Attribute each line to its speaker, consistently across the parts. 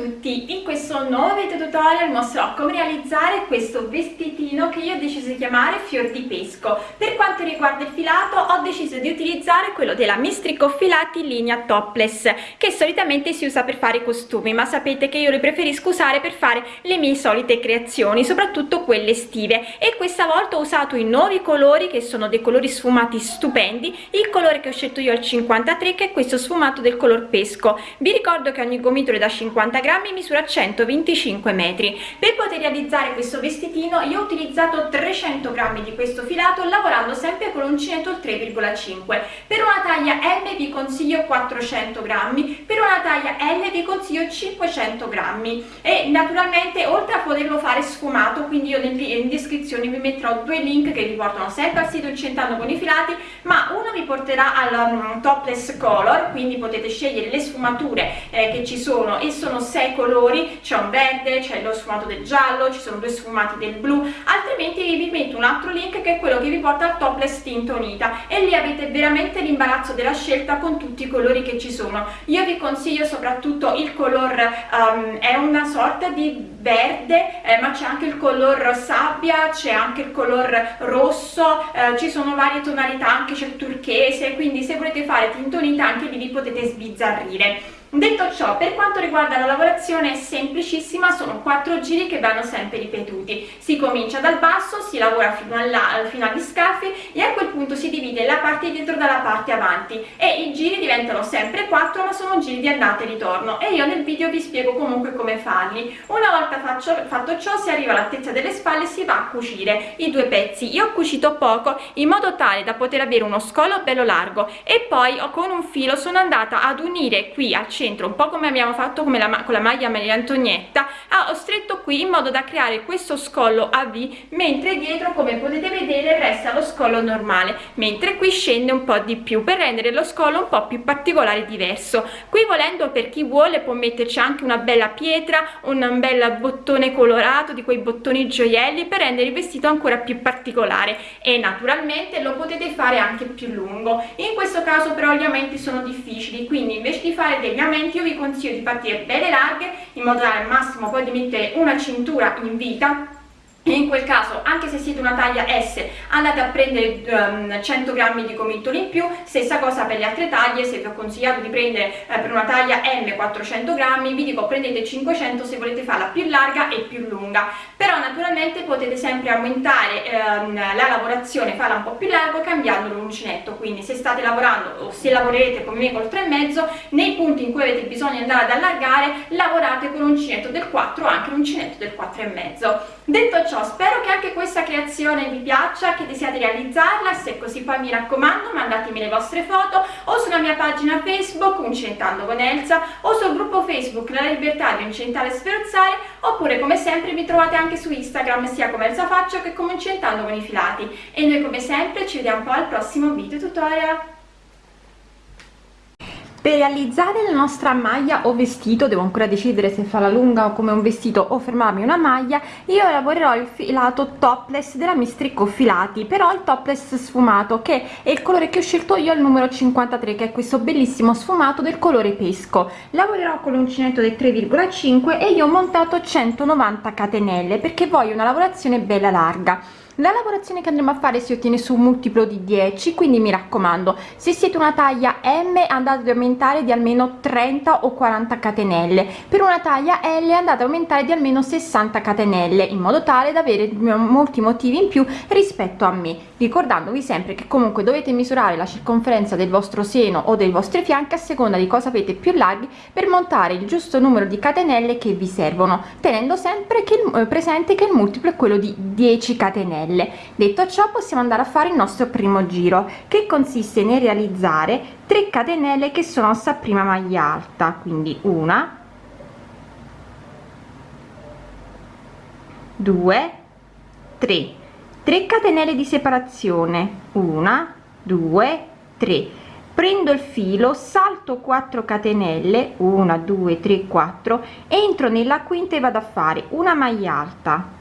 Speaker 1: Tutti! In questo nuovo video tutorial mostrerò come realizzare questo vestitino che io ho deciso di chiamare fior di pesco. Per quanto riguarda il filato ho deciso di utilizzare quello della Mistrico Filati linea topless che solitamente si usa per fare i costumi ma sapete che io li preferisco usare per fare le mie solite creazioni, soprattutto quelle estive e questa volta ho usato i nuovi colori che sono dei colori sfumati stupendi, il colore che ho scelto io è il 53 che è questo sfumato del color pesco. Vi ricordo che ogni gomitolo da 50 grammi misura 125 metri per poter realizzare questo vestitino io ho utilizzato 300 grammi di questo filato lavorando sempre con l'uncinetto il 3,5 per una taglia M vi consiglio 400 grammi per una taglia L vi consiglio 500 grammi. E naturalmente oltre a poterlo fare sfumato quindi io in descrizione vi metterò due link che vi portano sempre al sito Incentando con i filati ma uno vi porterà al um, topless color quindi potete scegliere le sfumature eh, che ci sono e sono sei colori c'è un verde c'è lo sfumato del giallo ci sono due sfumati del blu altrimenti vi metto un altro link che è quello che vi porta al topless tinto unita. E lì avete veramente l'imbarazzo della scelta con tutti i colori che ci sono. Io vi consiglio soprattutto il color um, è una sorta di verde eh, ma c'è anche il color sabbia c'è anche il color rosso eh, ci sono varie tonalità anche c'è il turchese. Quindi se volete fare tintonita anche lì vi potete sbizzarrire Detto ciò, per quanto riguarda la lavorazione è semplicissima, sono quattro giri che vanno sempre ripetuti. Si comincia dal basso, si lavora fino, alla, fino agli scaffi e a quel punto si divide la parte dietro dalla parte avanti e i giri diventano sempre quattro ma sono giri di andata e ritorno e io nel video vi spiego comunque come farli. Una volta faccio, fatto ciò si arriva all'altezza delle spalle e si va a cucire i due pezzi. Io ho cucito poco in modo tale da poter avere uno scolo bello largo e poi con un filo sono andata ad unire qui al centro centro un po' come abbiamo fatto come la, con la maglia Maria Antonietta ho stretto qui in modo da creare questo scollo a V mentre dietro come potete vedere resta lo scollo normale mentre qui scende un po' di più per rendere lo scollo un po' più particolare e diverso. Qui volendo per chi vuole può metterci anche una bella pietra un bel bottone colorato di quei bottoni gioielli per rendere il vestito ancora più particolare. E naturalmente lo potete fare anche più lungo. In questo caso però gli aumenti sono difficili quindi invece di fare degli aumenti io vi consiglio di partire belle larghe in modo da al massimo poi di mettere una cintura in vita in quel caso anche se siete una taglia S andate a prendere um, 100 grammi di gomitoli in più. Stessa cosa per le altre taglie se vi ho consigliato di prendere eh, per una taglia M 400 grammi vi dico prendete 500 se volete farla più larga e più lunga. Però naturalmente potete sempre aumentare ehm, la lavorazione farla un po' più larga cambiando l'uncinetto. Quindi se state lavorando o se lavorerete come me col 3,5 nei punti in cui avete bisogno di andare ad allargare lavorate con l'uncinetto del 4 o anche l'uncinetto del 4,5 detto ciò spero che anche questa creazione vi piaccia che desiate realizzarla. Se così poi mi raccomando mandatemi le vostre foto o sulla mia pagina facebook Uncentando con Elsa o sul gruppo facebook La Libertà di Uncentare e Sferzare oppure come sempre mi trovate anche su Instagram sia come Elsa Faccio che come Uncentando con i filati. E noi come sempre ci vediamo poi al prossimo video tutorial
Speaker 2: per realizzare la nostra maglia o vestito devo ancora decidere se farla lunga o come un vestito o fermarmi una maglia io lavorerò il filato topless della mistrico filati però il topless sfumato che è il colore che ho scelto io il numero 53 che è questo bellissimo sfumato del colore pesco. Lavorerò con l'uncinetto del 3,5 e io ho montato 190 catenelle perché voglio una lavorazione bella larga la lavorazione che andremo a fare si ottiene su un multiplo di 10 quindi mi raccomando se siete una taglia m andate ad aumentare di almeno 30 o 40 catenelle per una taglia l andate ad aumentare di almeno 60 catenelle in modo tale da avere molti motivi in più rispetto a me ricordandovi sempre che comunque dovete misurare la circonferenza del vostro seno o dei vostri fianchi a seconda di cosa avete più larghi per montare il giusto numero di catenelle che vi servono tenendo sempre che eh, presente che il multiplo è quello di 10 catenelle catenelle detto ciò possiamo andare a fare il nostro primo giro che consiste nel realizzare 3 catenelle che sono sta prima maglia alta. Quindi una 2 3 3 catenelle di separazione. Una 2 3 prendo il filo salto 4 catenelle. 1 2 3 4 entro nella quinta e vado a fare una maglia alta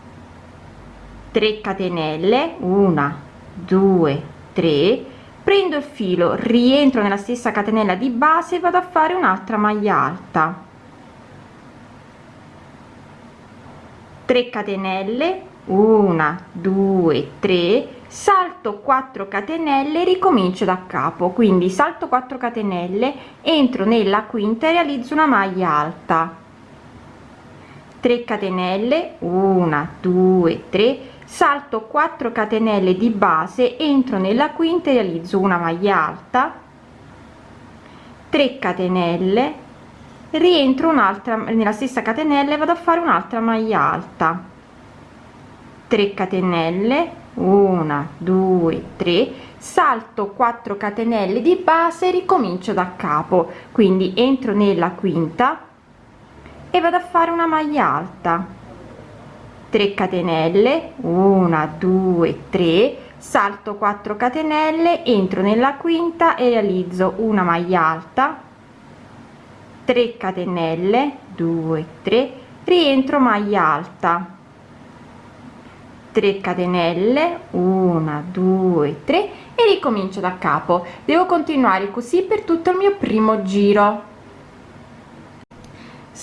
Speaker 2: 3 catenelle 1 2 3 prendo il filo rientro nella stessa catenella di base vado a fare un'altra maglia alta. 3 catenelle 1 2 3 salto 4 catenelle ricomincio da capo. Quindi salto 4 catenelle entro nella quinta e realizzo una maglia alta. 3 catenelle 1 2 3 salto 4 catenelle di base entro nella quinta e realizzo una maglia alta. 3 catenelle rientro un'altra nella stessa catenella e vado a fare un'altra maglia alta. 3 catenelle 1 2 3 salto 4 catenelle di base ricomincio da capo. Quindi entro nella quinta e vado a fare una maglia alta 3 catenelle 1 2 3 salto 4 catenelle entro nella quinta e realizzo una maglia alta 3 catenelle 2 3 rientro maglia alta. 3 catenelle 1 2 3 e ricomincio da capo. Devo continuare così per tutto il mio primo giro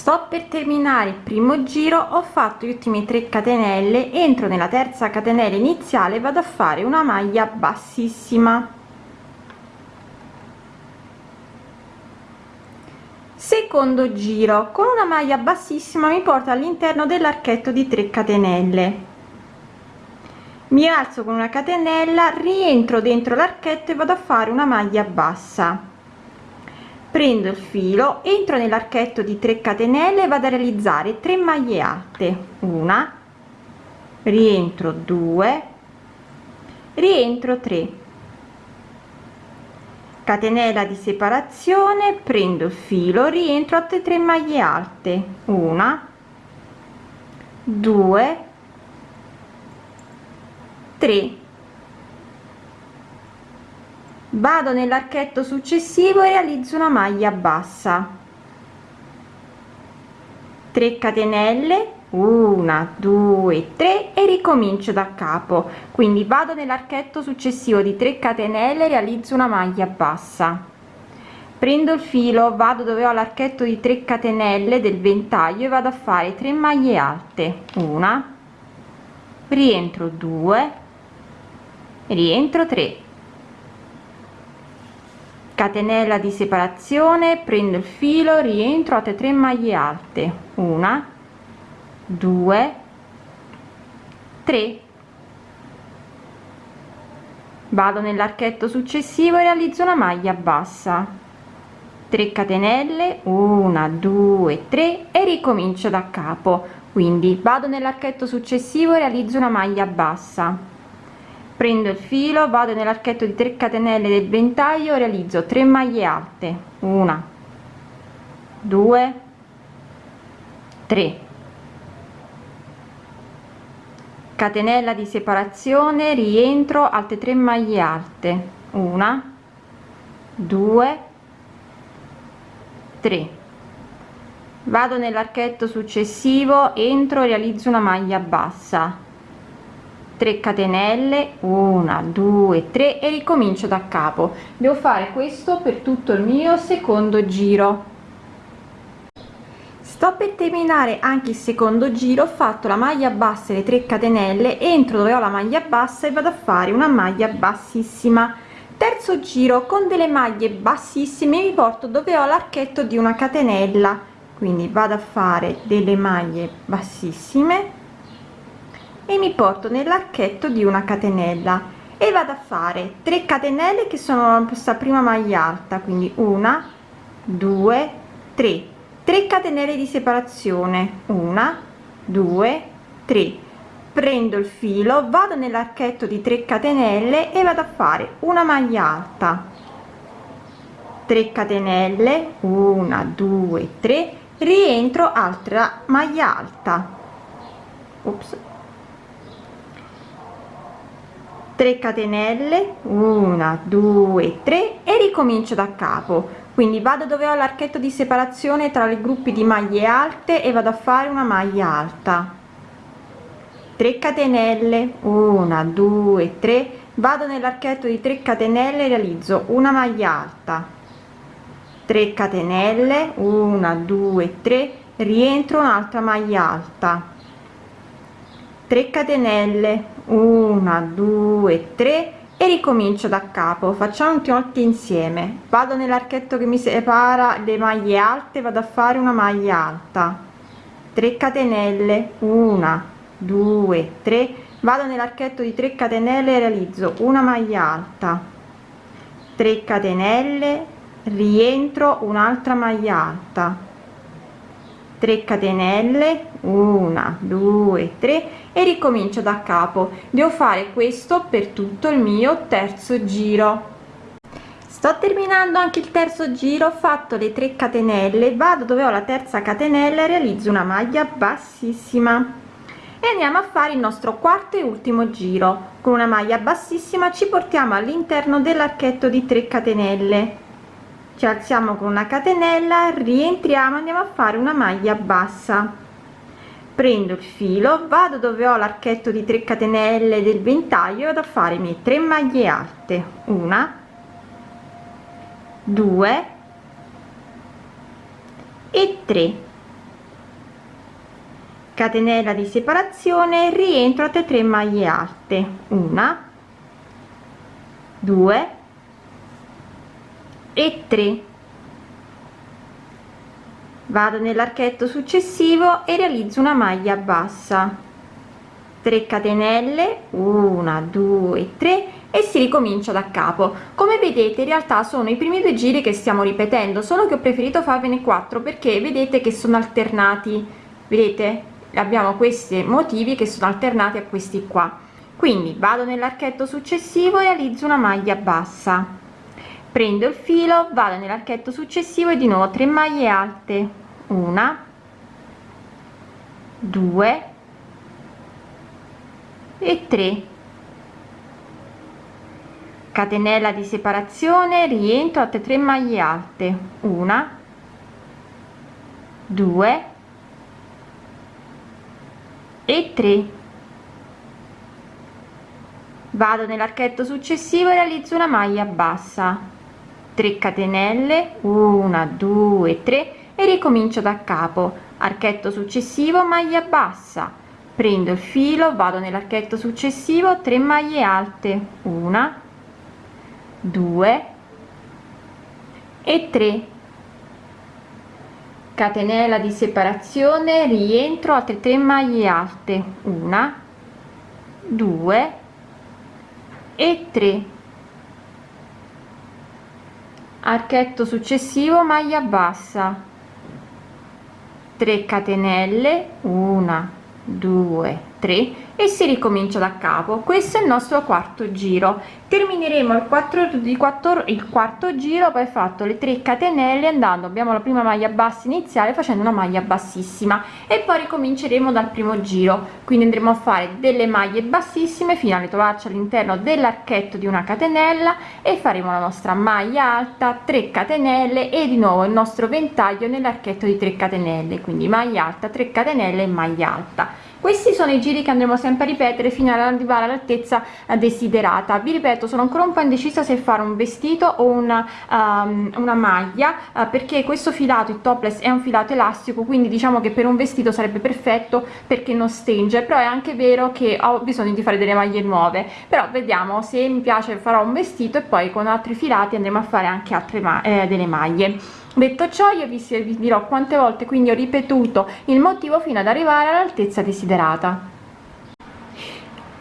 Speaker 2: sto per terminare il primo giro ho fatto gli ultimi 3 catenelle entro nella terza catenella iniziale vado a fare una maglia bassissima. Secondo giro con una maglia bassissima mi porta all'interno dell'archetto di 3 catenelle. Mi alzo con una catenella rientro dentro l'archetto e vado a fare una maglia bassa prendo il filo entro nell'archetto di 3 catenelle vado a realizzare 3 maglie alte. Una rientro 2 rientro 3 catenella di separazione prendo il filo rientro altre 3 maglie alte. Una 2 3 vado nell'archetto successivo e realizzo una maglia bassa. 3 catenelle 1 2 3 e ricomincio da capo. Quindi vado nell'archetto successivo di 3 catenelle realizzo una maglia bassa. Prendo il filo vado dove ho l'archetto di 3 catenelle del ventaglio e vado a fare 3 maglie alte. Una rientro 2 rientro 3 catenella di separazione prendo il filo rientro altre 3 maglie alte. Una 2 3 vado nell'archetto successivo e realizzo una maglia bassa. 3 catenelle 1 2 3 e ricomincio da capo. Quindi vado nell'archetto successivo e realizzo una maglia bassa prendo il filo vado nell'archetto di 3 catenelle del ventaglio realizzo 3 maglie alte. Una 2 3 catenella di separazione rientro altre 3 maglie alte. Una 2 3 vado nell'archetto successivo entro realizzo una maglia bassa 3 catenelle 1 2 3 e ricomincio da capo. Devo fare questo per tutto il mio secondo giro. Sto per terminare anche il secondo giro ho fatto la maglia bassa e le 3 catenelle entro dove ho la maglia bassa e vado a fare una maglia bassissima. Terzo giro con delle maglie bassissime mi porto dove ho l'archetto di una catenella. Quindi vado a fare delle maglie bassissime e mi porto nell'archetto di una catenella. E vado a fare 3 catenelle che sono questa prima maglia alta quindi una due tre. 3 catenelle di separazione. Una due tre. Prendo il filo vado nell'archetto di 3 catenelle e vado a fare una maglia alta. 3 catenelle una due tre. Rientro altra maglia alta. Ops 3 catenelle 1 2 3 e ricomincio da capo. Quindi vado dove ho l'archetto di separazione tra i gruppi di maglie alte e vado a fare una maglia alta. 3 catenelle 1 2 3 vado nell'archetto di 3 catenelle realizzo una maglia alta. 3 catenelle 1 2 3 rientro un'altra maglia alta 3 catenelle 1 2 3 e ricomincio da capo. Facciamo tutti insieme. Vado nell'archetto che mi separa le maglie alte vado a fare una maglia alta. 3 catenelle 1 2 3 vado nell'archetto di 3 catenelle realizzo una maglia alta. 3 catenelle rientro un'altra maglia alta 3 catenelle 1 2 3 e ricomincio da capo. Devo fare questo per tutto il mio terzo giro. Sto terminando anche il terzo giro ho fatto le 3 catenelle vado dove ho la terza catenella realizzo una maglia bassissima. E andiamo a fare il nostro quarto e ultimo giro. Con una maglia bassissima ci portiamo all'interno dell'archetto di 3 catenelle ci alziamo con una catenella rientriamo andiamo a fare una maglia bassa. Prendo il filo vado dove ho l'archetto di 3 catenelle del ventaglio vado a fare i miei 3 maglie alte. Una due e 3 catenella di separazione rientro a 3 maglie alte. Una due e 3 vado nell'archetto successivo e realizzo una maglia bassa. 3 catenelle 1 2 3 e si ricomincia da capo. Come vedete in realtà sono i primi due giri che stiamo ripetendo solo che ho preferito farvene 4 perché vedete che sono alternati. Vedete? Abbiamo questi motivi che sono alternati a questi qua. Quindi vado nell'archetto successivo e realizzo una maglia bassa prendo il filo vado nell'archetto successivo e di nuovo 3 maglie alte. Una due e 3 catenella di separazione rientro a 3 maglie alte. Una due e 3 vado nell'archetto successivo e realizzo una maglia bassa 3 catenelle 1 2 3 e ricomincio da capo. Archetto successivo maglia bassa. Prendo il filo vado nell'archetto successivo 3 maglie alte 1 2 e 3 catenella di separazione rientro altre 3 maglie alte 1 2 e 3 archetto successivo maglia bassa. 3 catenelle 1 2 3 e si ricomincia da capo. Questo è il nostro quarto giro. Termineremo il 4 di 4 il quarto giro poi fatto le 3 catenelle andando abbiamo la prima maglia bassa iniziale facendo una maglia bassissima. E poi ricominceremo dal primo giro. Quindi andremo a fare delle maglie bassissime fino a ritrovarci all'interno dell'archetto di una catenella e faremo la nostra maglia alta 3 catenelle e di nuovo il nostro ventaglio nell'archetto di 3 catenelle. Quindi maglia alta 3 catenelle e maglia alta questi sono i giri che andremo sempre a ripetere fino ad arrivare all'altezza desiderata. Vi ripeto sono ancora un po' indecisa se fare un vestito o una, um, una maglia uh, perché questo filato il topless è un filato elastico quindi diciamo che per un vestito sarebbe perfetto perché non stringe però è anche vero che ho bisogno di fare delle maglie nuove. Però vediamo se mi piace farò un vestito e poi con altri filati andremo a fare anche altre ma eh, delle maglie detto ciò io vi, dirò quante volte quindi ho ripetuto il motivo fino ad arrivare all'altezza desiderata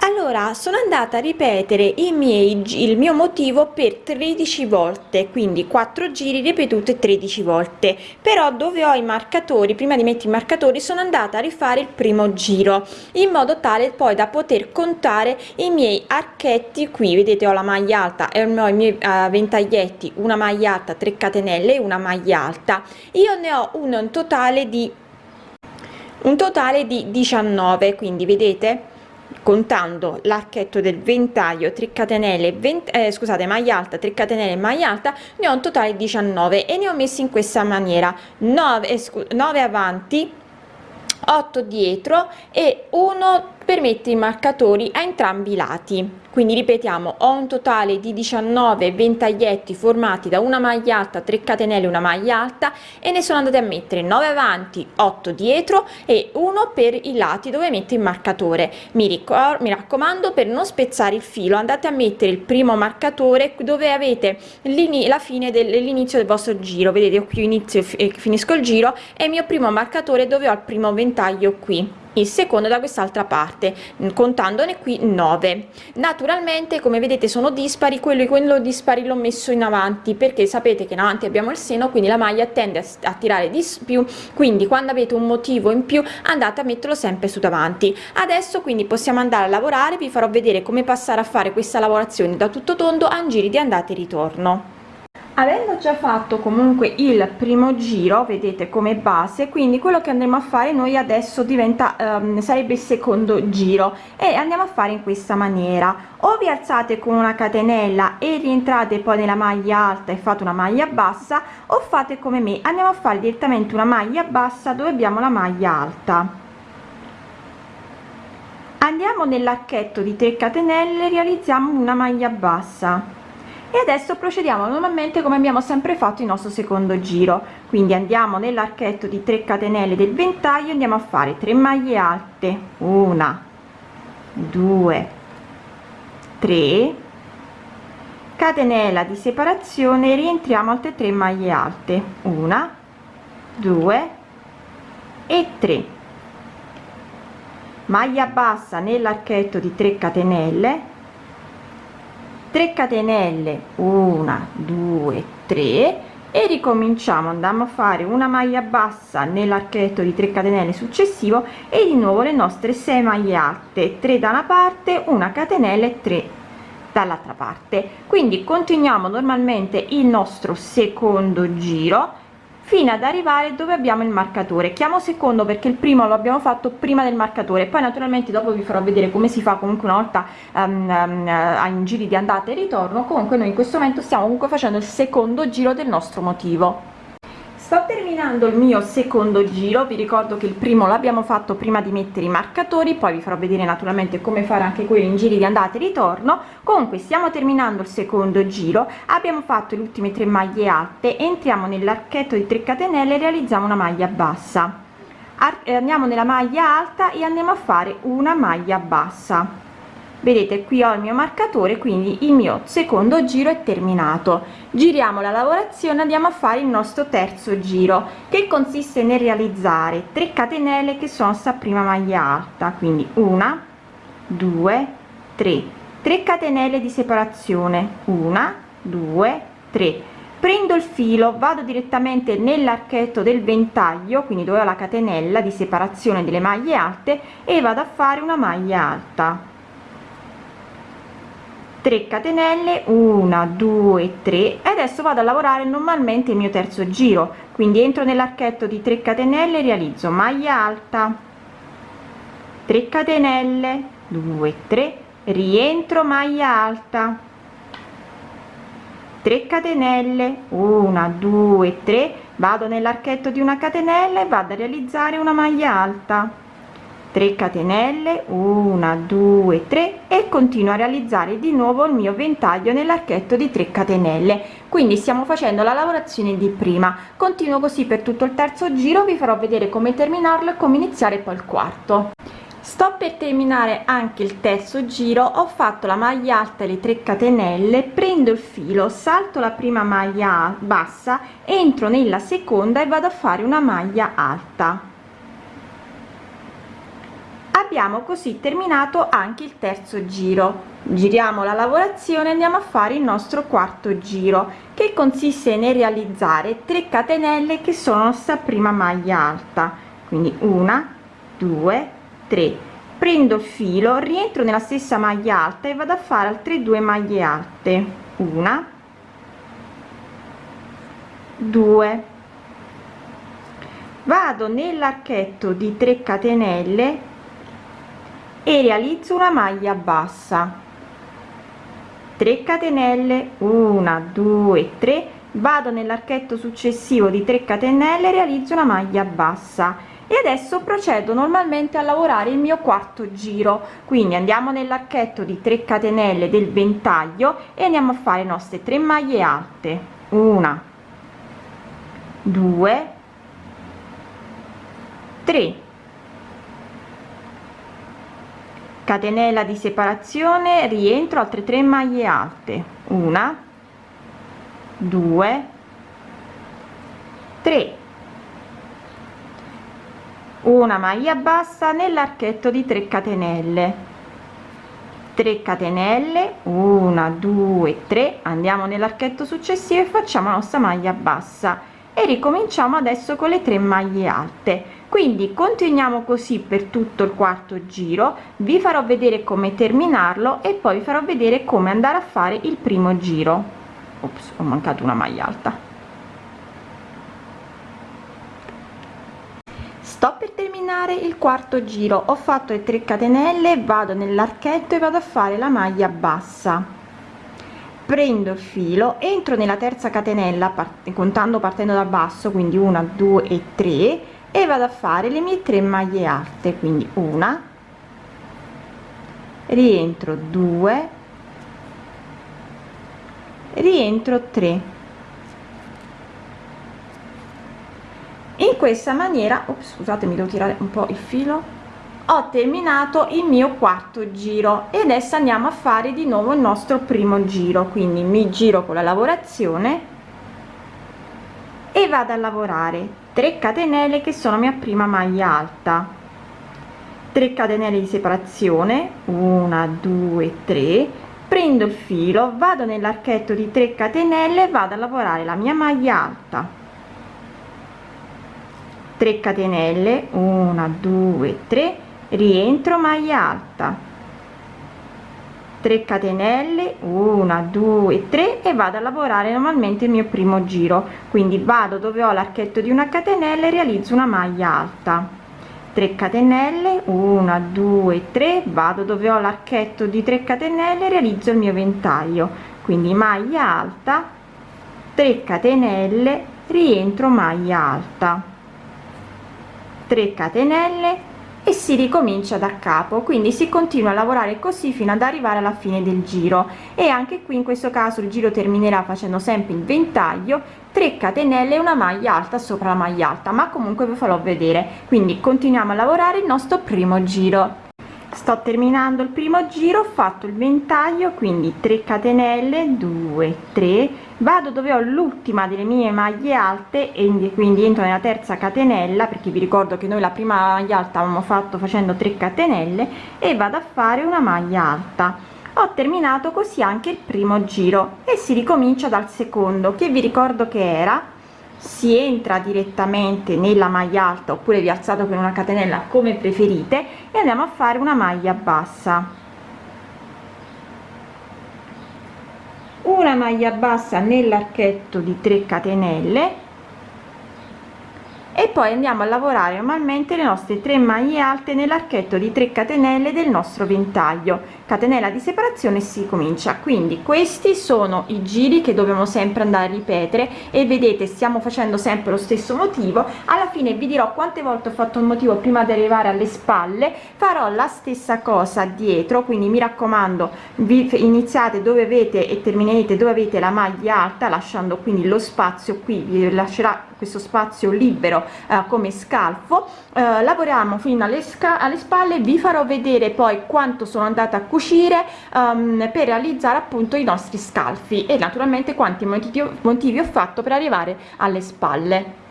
Speaker 1: allora sono andata a ripetere i miei il mio motivo per 13 volte quindi 4 giri ripetute 13 volte. Però dove ho i marcatori prima di mettere i marcatori sono andata a rifare il primo giro in modo tale poi da poter contare i miei archetti qui. Vedete ho la maglia alta e ho i miei uh, ventaglietti una maglia alta 3 catenelle e una maglia alta. Io ne ho uno in totale di un totale di 19 quindi vedete contando l'archetto del ventaglio 3 catenelle 20 eh, scusate maglia alta 3 catenelle maglia alta ne ho un totale 19 e ne ho messi in questa maniera. 9 9 avanti 8 dietro e 1
Speaker 2: per mettere i marcatori a entrambi i lati. Quindi ripetiamo ho un totale di 19 ventaglietti formati da una maglia alta 3 catenelle una maglia alta e ne sono andate a mettere 9 avanti 8 dietro e uno per i lati dove metto il marcatore. Mi, ricordo mi raccomando per non spezzare il filo andate a mettere il primo marcatore dove avete la fine dell'inizio del vostro giro. Vedete qui inizio e finisco il giro e il mio primo marcatore dove ho il primo ventaglio qui il secondo da quest'altra parte contandone qui 9 naturalmente come vedete sono dispari quello quello dispari l'ho messo in avanti perché sapete che in avanti abbiamo il seno quindi la maglia tende a, a tirare di più. Quindi quando avete un motivo in più andate a metterlo sempre su davanti. Adesso quindi possiamo andare a lavorare. Vi farò vedere come passare a fare questa lavorazione da tutto tondo a giri di andata e ritorno avendo già fatto comunque il primo giro vedete come base quindi quello che andremo a fare noi adesso diventa um, sarebbe il secondo giro e andiamo a fare in questa maniera. O vi alzate con una catenella e rientrate poi nella maglia alta e fate una maglia bassa o fate come me andiamo a fare direttamente una maglia bassa dove abbiamo la maglia alta. Andiamo nell'archetto di 3 catenelle realizziamo una maglia bassa e adesso procediamo normalmente come abbiamo sempre fatto il nostro secondo giro. Quindi andiamo nell'archetto di 3 catenelle del ventaglio andiamo a fare 3 maglie alte. Una due tre. Catenella di separazione rientriamo altre 3 maglie alte. Una due e 3 maglia bassa nell'archetto di 3 catenelle 3 catenelle 1 2 3 e ricominciamo. Andiamo a fare una maglia bassa nell'archetto di 3 catenelle successivo e di nuovo le nostre 6 maglie alte 3 da una parte una catenella e 3 dall'altra parte. Quindi continuiamo normalmente il nostro secondo giro fino ad arrivare dove abbiamo il marcatore. Chiamo secondo perché il primo lo abbiamo fatto prima del marcatore. Poi naturalmente dopo vi farò vedere come si fa comunque una volta um, um, in giri di andata e ritorno. Comunque noi in questo momento stiamo comunque facendo il secondo giro del nostro motivo sto terminando il mio secondo giro. Vi ricordo che il primo l'abbiamo fatto prima di mettere i marcatori poi vi farò vedere naturalmente come fare anche quelli in giri di andata e ritorno. Comunque stiamo terminando il secondo giro. Abbiamo fatto le ultime tre maglie alte. Entriamo nell'archetto di 3 catenelle e realizziamo una maglia bassa. Eh, andiamo nella maglia alta e andiamo a fare una maglia bassa vedete qui ho il mio marcatore quindi il mio secondo giro è terminato. Giriamo la lavorazione andiamo a fare il nostro terzo giro che consiste nel realizzare 3 catenelle che sono sta prima maglia alta quindi una due tre. 3 catenelle di separazione una due tre. Prendo il filo vado direttamente nell'archetto del ventaglio quindi dove ho la catenella di separazione delle maglie alte e vado a fare una maglia alta 3 catenelle 1 2 3 e adesso vado a lavorare normalmente il mio terzo giro. Quindi entro nell'archetto di 3 catenelle realizzo maglia alta. 3 catenelle 2 3 rientro maglia alta. 3 catenelle 1 2 3 vado nell'archetto di una catenella e vado a realizzare una maglia alta 3 catenelle 1 2 3 e continuo a realizzare di nuovo il mio ventaglio nell'archetto di 3 catenelle. Quindi stiamo facendo la lavorazione di prima. Continuo così per tutto il terzo giro vi farò vedere come terminarlo e come iniziare poi il quarto. Sto per terminare anche il terzo giro ho fatto la maglia alta le 3 catenelle prendo il filo salto la prima maglia bassa entro nella seconda e vado a fare una maglia alta abbiamo così terminato anche il terzo giro. Giriamo la lavorazione andiamo a fare il nostro quarto giro che consiste nel realizzare 3 catenelle che sono sta prima maglia alta. Quindi una due tre. Prendo il filo rientro nella stessa maglia alta e vado a fare altre due maglie alte. Una due. Vado nell'archetto di 3 catenelle e realizzo una maglia bassa. 3 catenelle 1 2 3 vado nell'archetto successivo di 3 catenelle realizzo una maglia bassa. E adesso procedo normalmente a lavorare il mio quarto giro. Quindi andiamo nell'archetto di 3 catenelle del ventaglio e andiamo a fare le nostre 3 maglie alte. Una 2 3 catenella di separazione rientro altre 3 maglie alte. Una 2 3 una maglia bassa nell'archetto di 3 catenelle. 3 catenelle 1 2 3 andiamo nell'archetto successivo e facciamo la nostra maglia bassa. E ricominciamo adesso con le 3 maglie alte quindi continuiamo così per tutto il quarto giro vi farò vedere come terminarlo e poi vi farò vedere come andare a fare il primo giro. Ops, ho mancato una maglia alta. Sto per terminare il quarto giro. Ho fatto le 3 catenelle vado nell'archetto e vado a fare la maglia bassa. Prendo il filo entro nella terza catenella contando partendo dal basso quindi una due e tre e vado a fare le mie tre maglie alte quindi una rientro 2 rientro 3 in questa maniera ops, scusatemi devo tirare un po il filo ho terminato il mio quarto giro e adesso andiamo a fare di nuovo il nostro primo giro. Quindi mi giro con la lavorazione e vado a lavorare 3 catenelle che sono mia prima maglia alta. 3 catenelle di separazione 1 2 3 prendo il filo vado nell'archetto di 3 catenelle vado a lavorare la mia maglia alta. 3 catenelle 1 2 3 rientro maglia alta 3 catenelle 1 2 3 e vado a lavorare normalmente il mio primo giro. Quindi vado dove ho l'archetto di una catenella e realizzo una maglia alta. 3 catenelle 1 2 3 vado dove ho l'archetto di 3 catenelle realizzo il mio ventaglio. Quindi maglia alta 3 catenelle rientro maglia alta. 3 catenelle e si ricomincia da capo. Quindi si continua a lavorare così fino ad arrivare alla fine del giro. E anche qui in questo caso il giro terminerà facendo sempre il ventaglio 3 catenelle una maglia alta sopra la maglia alta. Ma comunque vi farò vedere. Quindi continuiamo a lavorare il nostro primo giro sto terminando il primo giro ho fatto il ventaglio quindi 3 catenelle 2 3 vado dove ho l'ultima delle mie maglie alte e quindi entro nella terza catenella perché vi ricordo che noi la prima maglia alta avevamo fatto facendo 3 catenelle e vado a fare una maglia alta. Ho terminato così anche il primo giro e si ricomincia dal secondo che vi ricordo che era si entra direttamente nella maglia alta oppure vi alzate con una catenella come preferite e andiamo a fare una maglia bassa. Una maglia bassa nell'archetto di 3 catenelle e poi andiamo a lavorare normalmente le nostre 3 maglie alte nell'archetto di 3 catenelle del nostro ventaglio catenella di separazione si comincia. Quindi questi sono i giri che dobbiamo sempre andare a ripetere e vedete stiamo facendo sempre lo stesso motivo. Alla fine vi dirò quante volte ho fatto il motivo prima di arrivare alle spalle. Farò la stessa cosa dietro quindi mi raccomando vi iniziate dove avete e terminerete dove avete la maglia alta lasciando quindi lo spazio qui vi lascerà questo spazio libero eh, come scalfo. Eh, lavoriamo fino alle, alle spalle vi farò vedere poi quanto sono andata a cucire um, per realizzare appunto i nostri scalfi e naturalmente quanti motivi, motivi ho fatto per arrivare alle spalle.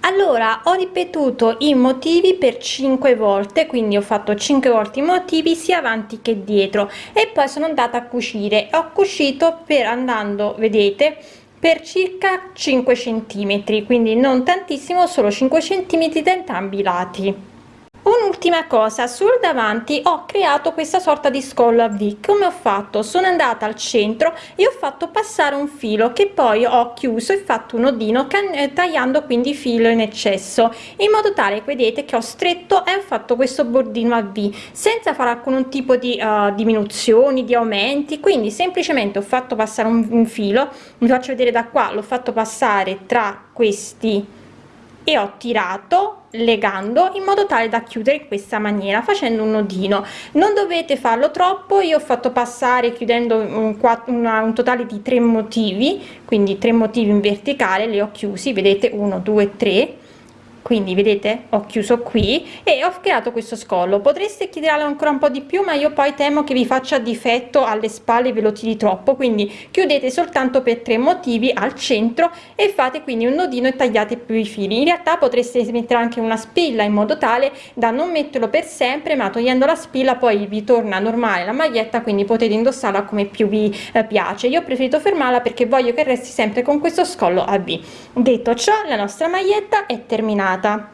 Speaker 1: Allora ho ripetuto i motivi per 5 volte quindi ho fatto 5 volte i motivi sia avanti che dietro e poi sono andata a cucire. Ho cucito per andando vedete per circa 5 centimetri quindi non tantissimo solo 5 centimetri da entrambi i lati un'ultima cosa sul davanti ho creato questa sorta di scollo a v. Come ho fatto? Sono andata al centro e ho fatto passare un filo che poi ho chiuso e fatto un nodino eh, tagliando quindi filo in eccesso in modo tale vedete che ho stretto e ho fatto questo bordino a v senza fare alcun tipo di uh, diminuzioni di aumenti. Quindi semplicemente ho fatto passare un, un filo vi faccio vedere da qua l'ho fatto passare tra questi e ho tirato legando in modo tale da chiudere in questa maniera facendo un nodino. Non dovete farlo troppo io ho fatto passare chiudendo un, una, un totale di tre motivi quindi tre motivi in verticale li ho chiusi vedete 1 2 3 quindi vedete ho chiuso qui e ho creato questo scollo. Potreste chiederlo ancora un po di più ma io poi temo che vi faccia difetto alle spalle ve lo tiri troppo. Quindi chiudete soltanto per tre motivi al centro e fate quindi un nodino e tagliate più i fili. In realtà potreste mettere anche una spilla in modo tale da non metterlo per sempre ma togliendo la spilla poi vi torna normale la maglietta quindi potete indossarla come più vi eh, piace. Io ho preferito fermarla perché voglio che resti sempre con questo scollo a v. Detto ciò la nostra maglietta è terminata tá?